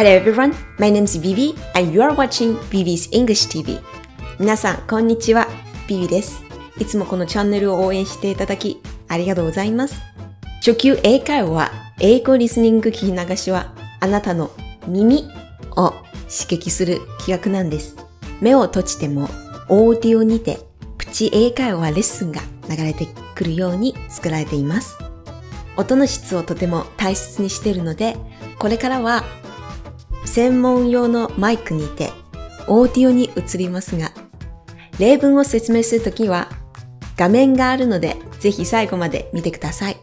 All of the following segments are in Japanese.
Hello everyone, my name is Vivi and you are watching Vivi's English TV. 皆さん、こんにちは。Vivi です。いつもこのチャンネルを応援していただき、ありがとうございます。初級英会話、英語リスニング聞き流しは、あなたの耳を刺激する企画なんです。目を閉じても、オーディオにて、プチ英会話レッスンが流れてくるように作られています。音の質をとても大切にしているので、これからは専門用のマイクにてオーディオに移りますが、例文を説明するときは画面があるので、ぜひ最後まで見てください。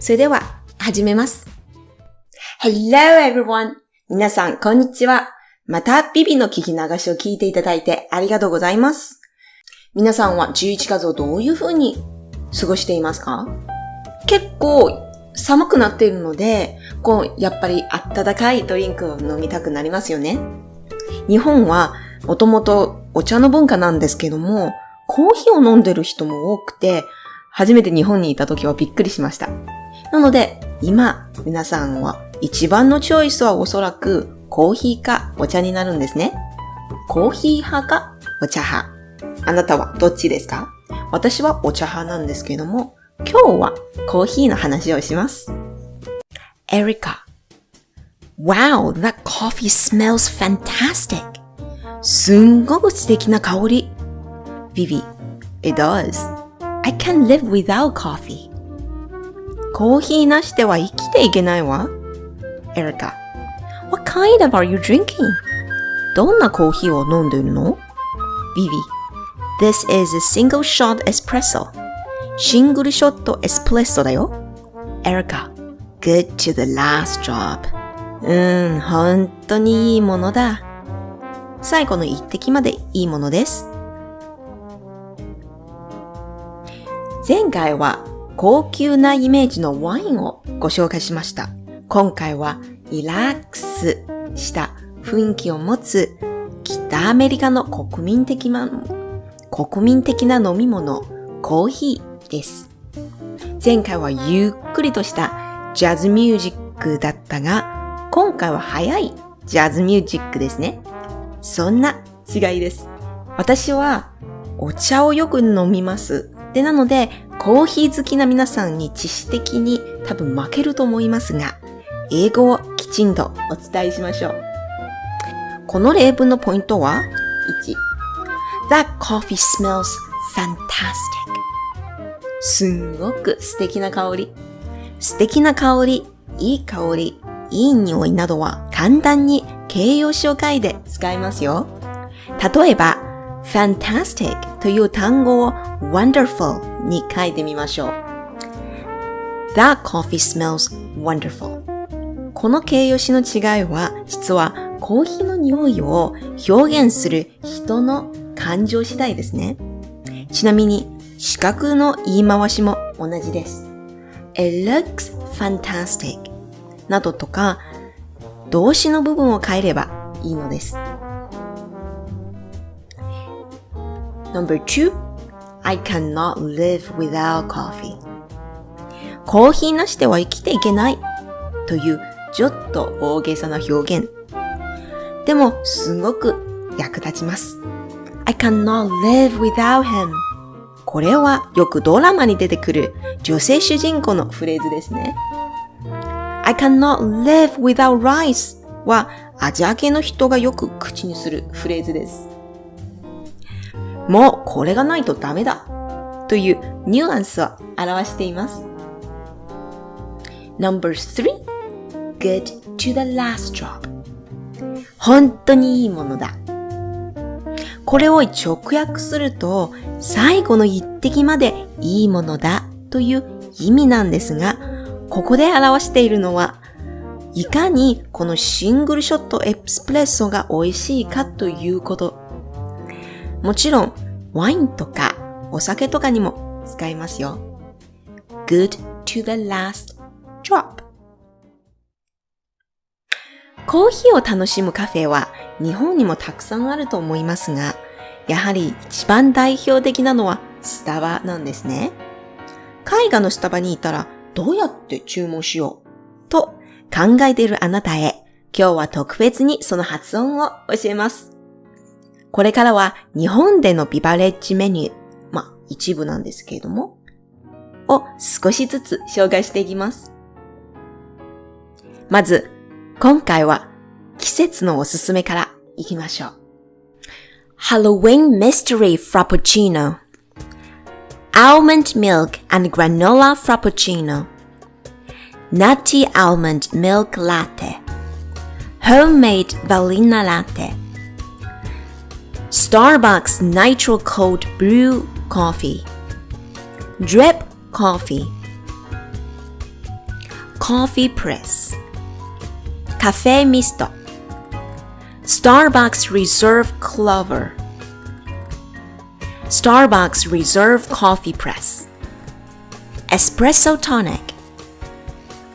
それでは、始めます。Hello everyone! 皆さん、こんにちは。また、ビビの聞き流しを聞いていただいてありがとうございます。皆さんは11月をどういう風に過ごしていますか？結構寒くなっているので、こう、やっぱり温かいドリンクを飲みたくなりますよね。日本はもともとお茶の文化なんですけども、コーヒーを飲んでる人も多くて、初めて日本にいた時はびっくりしました。なので、今、皆さんは一番のチョイスはおそらくコーヒーかお茶になるんですね。コーヒー派かお茶派。あなたはどっちですか？私はお茶派なんですけども、今日はコーヒーの話をします。Erica. Wow, that coffee smells fantastic. すんごく素敵な香り。Vivi. It does. I can't live without coffee. コーヒーなしでは生きていけないわ。Erica. What kind of are you drinking? どんなコーヒーを飲んでいるの Vivi. This is a single shot espresso. シングルショットエスプレッソだよ。Erica, good to the last drop. うん、本当にいいものだ。最後の一滴までいいものです。前回は高級なイメージのワインをご紹介しました。今回はリラックスした雰囲気を持つ北アメリカの国民的な、国民的な飲み物、コーヒーです。前回はゆっくりとしたジャズミュージックだったが、今回は早いジャズミュージックですね。そんな違いです。私はお茶をよく飲みます。で、なので、コーヒー好きな皆さんに知識的に多分負けると思いますが、英語をきちんとお伝えしましょう。この例文のポイントは、1、That coffee smells fantastic. すんごく素敵な香り。素敵な香り、いい香り、いい匂いなどは簡単に形容詞を書いて使いますよ。例えば、fantastic という単語を wonderful に書いてみましょう。That coffee smells wonderful. この形容詞の違いは、実はコーヒーの匂いを表現する人の感情次第ですね。ちなみに、四角の言い回しも同じです。It looks fantastic などとか動詞の部分を変えればいいのです。No.2 I cannot live without coffee コーヒーなしでは生きていけないというちょっと大げさな表現。でもすごく役立ちます。I cannot live without him これはよくドラマに出てくる女性主人公のフレーズですね。I cannot live without rice はアジア系の人がよく口にするフレーズです。もうこれがないとダメだというニュアンスを表しています。Number three, good to the last drop. 本当にいいものだ。これを直訳すると、最後の一滴までいいものだという意味なんですが、ここで表しているのは、いかにこのシングルショットエスプレッソが美味しいかということ。もちろん、ワインとかお酒とかにも使いますよ。good to the last drop. コーヒーを楽しむカフェは日本にもたくさんあると思いますが、やはり一番代表的なのはスタバなんですね。海外のスタバにいたらどうやって注文しよう？と考えているあなたへ今日は特別にその発音を教えます。これからは日本でのビバレッジメニュー、まあ一部なんですけれども、を少しずつ紹介していきます。まず、今回は季節のおすすめからいきましょう。Halloween Mystery Frappuccino. Almond Milk and Granola Frappuccino. Nutty Almond Milk Latte. Homemade Vanilla Latte. Starbucks Nitro Cold Brew Coffee. Drip Coffee. Coffee Press. Cafe Misto Starbucks Reserve Clover Starbucks Reserve Coffee Press Espresso Tonic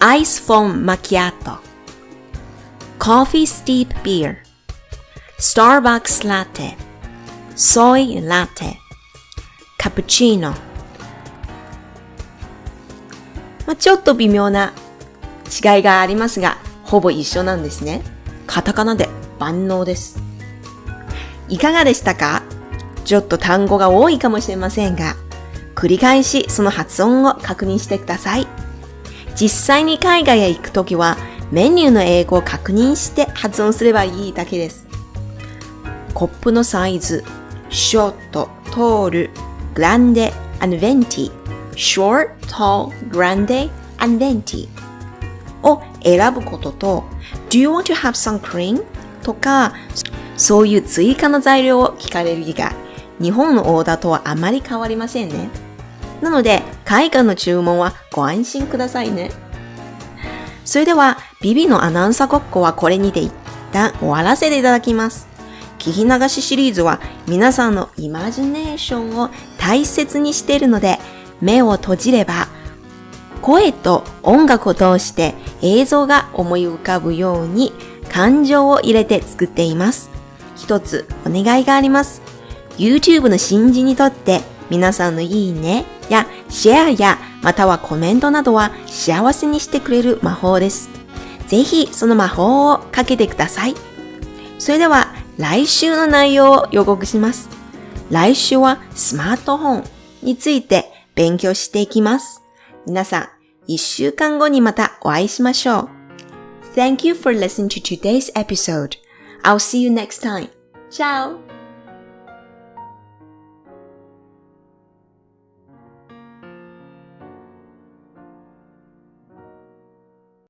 Ice Foam Macchiato Coffee Steep Beer Starbucks Latte Soy Latte Cappuccino まあ、ちょっと微妙な違いがありますが、ほぼ一緒なんですね。カタカナで 万能です。いかがでしたか？ちょっと単語が多いかもしれませんが、繰り返しその発音を確認してください。実際に海外へ行くときはメニューの英語を確認して発音すればいいだけです。コップのサイズ、ショート、トール、グランデ、アンベンティ、short, tall, grande, and venti を選ぶことと Do you want to have some cream? とかそういう追加の材料を聞かれる以外日本のオーダーとはあまり変わりませんね。なので、海外の注文はご安心くださいね。それでは、ビビのアナウンサーごっこはこれにて一旦終わらせていただきます。聞き流しシリーズは皆さんのイマジネーションを大切にしているので、目を閉じれば、声と音楽を通して映像が思い浮かぶように感情を入れて作っています。一つお願いがあります。YouTube の新人にとって皆さんのいいねやシェアやまたはコメントなどは幸せにしてくれる魔法です。ぜひその魔法をかけてください。それでは来週の内容を予告します。来週はスマートフォンについて勉強していきます。皆さん、一週間後にまたお会いしましょう。Thank you for listening to today's episode. I'll see you next time. Ciao!